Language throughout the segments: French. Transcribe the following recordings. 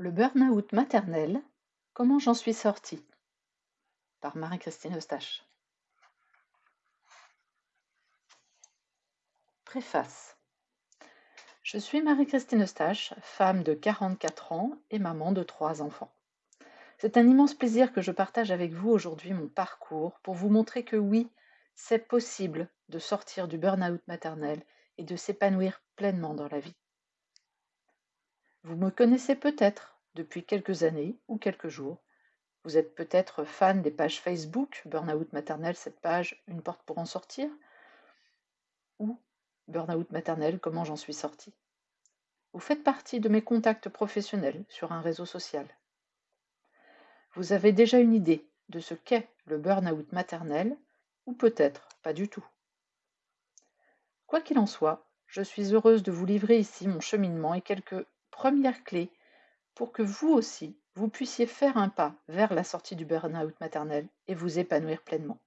Le burn-out maternel, comment j'en suis sortie? Par Marie-Christine Eustache. Préface. Je suis Marie-Christine Eustache, femme de 44 ans et maman de trois enfants. C'est un immense plaisir que je partage avec vous aujourd'hui mon parcours pour vous montrer que oui, c'est possible de sortir du burn-out maternel et de s'épanouir pleinement dans la vie. Vous me connaissez peut-être depuis quelques années ou quelques jours. Vous êtes peut-être fan des pages Facebook, Burnout maternel, cette page, une porte pour en sortir, ou Burnout maternel, comment j'en suis sortie. Vous faites partie de mes contacts professionnels sur un réseau social. Vous avez déjà une idée de ce qu'est le burn-out maternel, ou peut-être pas du tout. Quoi qu'il en soit, je suis heureuse de vous livrer ici mon cheminement et quelques première clé pour que vous aussi, vous puissiez faire un pas vers la sortie du burn-out maternel et vous épanouir pleinement.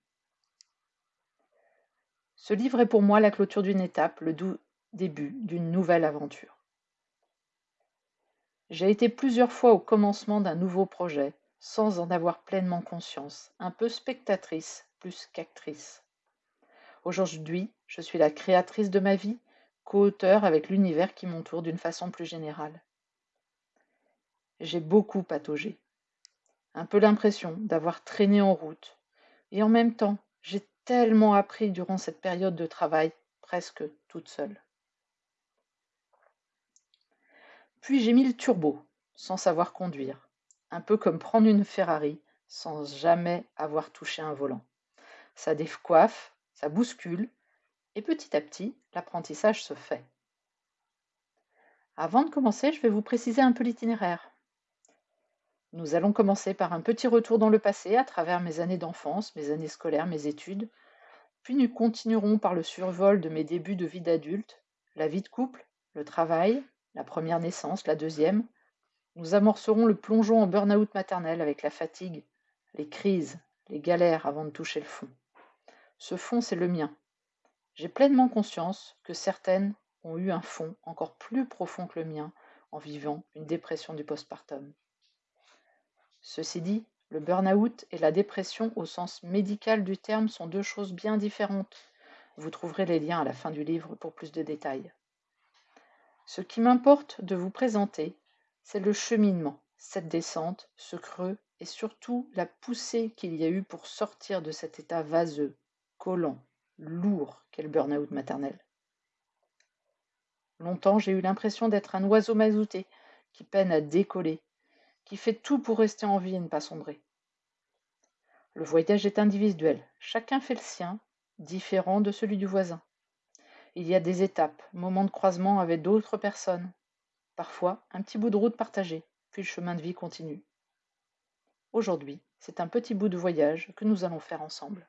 Ce livre est pour moi la clôture d'une étape, le doux début d'une nouvelle aventure. J'ai été plusieurs fois au commencement d'un nouveau projet sans en avoir pleinement conscience, un peu spectatrice plus qu'actrice. Aujourd'hui, je suis la créatrice de ma vie co-auteur avec l'univers qui m'entoure d'une façon plus générale. J'ai beaucoup pataugé. Un peu l'impression d'avoir traîné en route. Et en même temps, j'ai tellement appris durant cette période de travail, presque toute seule. Puis j'ai mis le turbo, sans savoir conduire, un peu comme prendre une Ferrari sans jamais avoir touché un volant. Ça décoiffe, ça bouscule, et petit à petit, l'apprentissage se fait. Avant de commencer, je vais vous préciser un peu l'itinéraire. Nous allons commencer par un petit retour dans le passé à travers mes années d'enfance, mes années scolaires, mes études, puis nous continuerons par le survol de mes débuts de vie d'adulte, la vie de couple, le travail, la première naissance, la deuxième. Nous amorcerons le plongeon en burn-out maternel avec la fatigue, les crises, les galères avant de toucher le fond. Ce fond, c'est le mien, j'ai pleinement conscience que certaines ont eu un fond encore plus profond que le mien en vivant une dépression du postpartum. Ceci dit, le burn-out et la dépression au sens médical du terme sont deux choses bien différentes. Vous trouverez les liens à la fin du livre pour plus de détails. Ce qui m'importe de vous présenter, c'est le cheminement, cette descente, ce creux et surtout la poussée qu'il y a eu pour sortir de cet état vaseux, collant, lourd qu'est le burn-out maternel. Longtemps, j'ai eu l'impression d'être un oiseau mazouté qui peine à décoller, qui fait tout pour rester en vie et ne pas sombrer. Le voyage est individuel, chacun fait le sien, différent de celui du voisin. Il y a des étapes, moments de croisement avec d'autres personnes, parfois un petit bout de route partagé, puis le chemin de vie continue. Aujourd'hui, c'est un petit bout de voyage que nous allons faire ensemble.